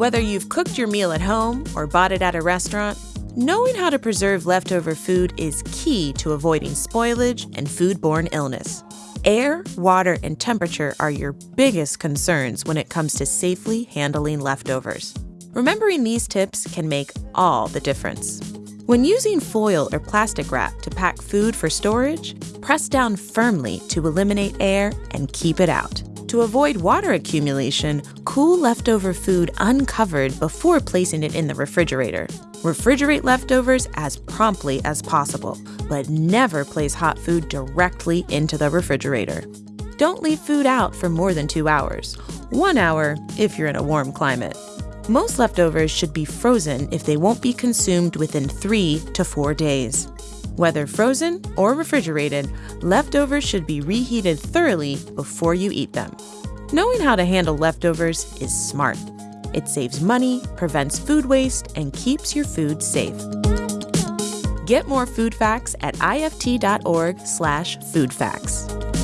Whether you've cooked your meal at home or bought it at a restaurant, knowing how to preserve leftover food is key to avoiding spoilage and foodborne illness. Air, water, and temperature are your biggest concerns when it comes to safely handling leftovers. Remembering these tips can make all the difference. When using foil or plastic wrap to pack food for storage, press down firmly to eliminate air and keep it out. To avoid water accumulation, cool leftover food uncovered before placing it in the refrigerator. Refrigerate leftovers as promptly as possible, but never place hot food directly into the refrigerator. Don't leave food out for more than two hours, one hour if you're in a warm climate. Most leftovers should be frozen if they won't be consumed within three to four days. Whether frozen or refrigerated, leftovers should be reheated thoroughly before you eat them. Knowing how to handle leftovers is smart. It saves money, prevents food waste, and keeps your food safe. Get more food facts at ift.org/foodfacts.